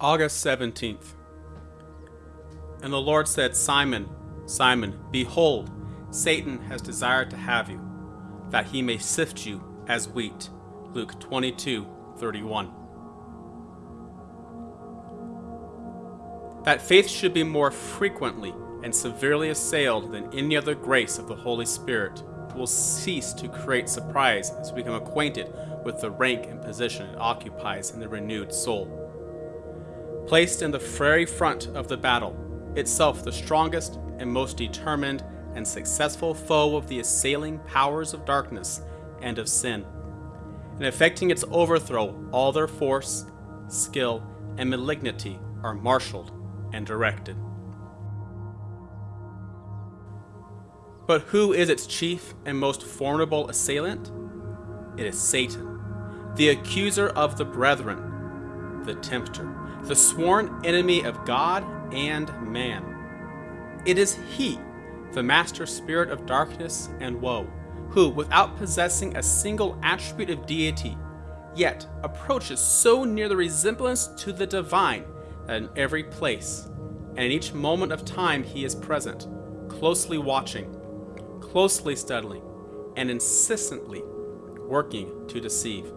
August 17th. And the Lord said, Simon, Simon, behold, Satan has desired to have you, that he may sift you as wheat. Luke 22 31. That faith should be more frequently and severely assailed than any other grace of the Holy Spirit will cease to create surprise as we become acquainted with the rank and position it occupies in the renewed soul. Placed in the very front of the battle, itself the strongest and most determined and successful foe of the assailing powers of darkness and of sin. In effecting its overthrow, all their force, skill, and malignity are marshaled and directed. But who is its chief and most formidable assailant? It is Satan, the accuser of the brethren, the tempter, the sworn enemy of God and man. It is he, the master spirit of darkness and woe, who, without possessing a single attribute of deity, yet approaches so near the resemblance to the divine that in every place and in each moment of time he is present, closely watching, closely studying, and insistently working to deceive,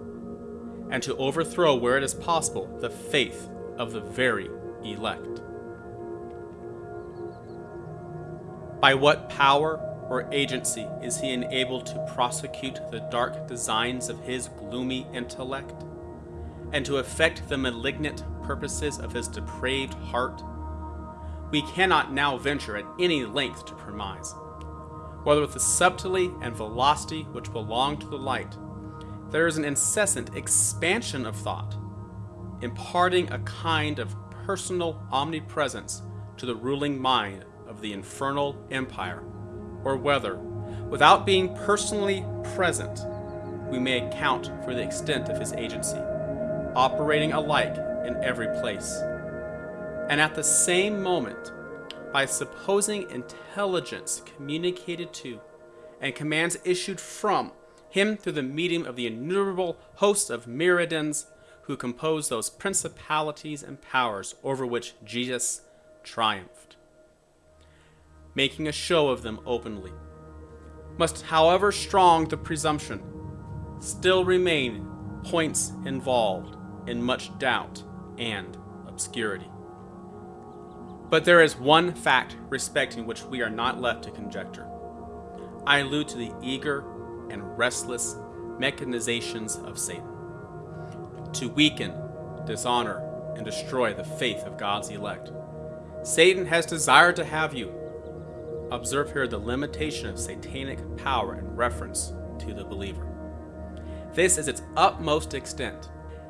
and to overthrow where it is possible the faith of the very elect. By what power or agency is he enabled to prosecute the dark designs of his gloomy intellect, and to effect the malignant purposes of his depraved heart? We cannot now venture at any length to premise. Whether with the subtlety and velocity which belong to the light, there is an incessant expansion of thought, imparting a kind of personal omnipresence to the ruling mind of the infernal empire, or whether, without being personally present, we may account for the extent of his agency, operating alike in every place. And at the same moment, by supposing intelligence communicated to and commands issued from him through the medium of the innumerable hosts of myrmidons who compose those principalities and powers over which Jesus triumphed, making a show of them openly. Must, however strong the presumption, still remain points involved in much doubt and obscurity. But there is one fact respecting which we are not left to conjecture. I allude to the eager and restless mechanizations of Satan to weaken, dishonor, and destroy the faith of God's elect. Satan has desired to have you. Observe here the limitation of satanic power in reference to the believer. This is its utmost extent.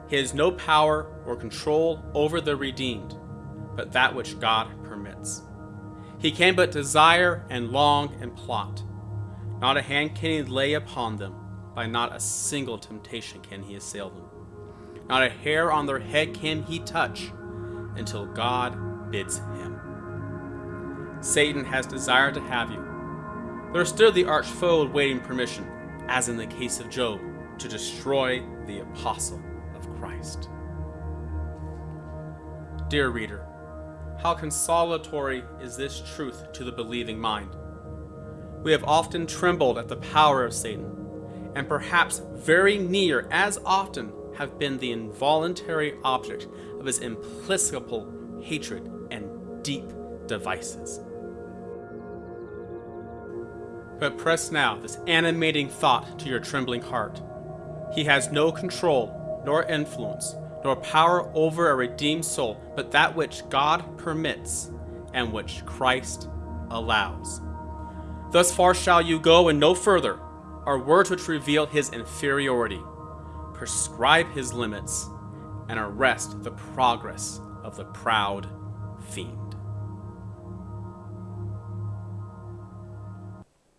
He has no power or control over the redeemed, but that which God permits. He can but desire and long and plot. Not a hand can he lay upon them, by not a single temptation can he assail them. Not a hair on their head can he touch until God bids him. Satan has desired to have you. There stood the arch foe waiting permission, as in the case of Job, to destroy the apostle of Christ. Dear reader, how consolatory is this truth to the believing mind? We have often trembled at the power of Satan, and perhaps very near as often have been the involuntary object of his implacable hatred and deep devices. But press now this animating thought to your trembling heart. He has no control, nor influence, nor power over a redeemed soul, but that which God permits and which Christ allows. Thus far shall you go and no further, are words which reveal his inferiority prescribe his limits, and arrest the progress of the proud fiend.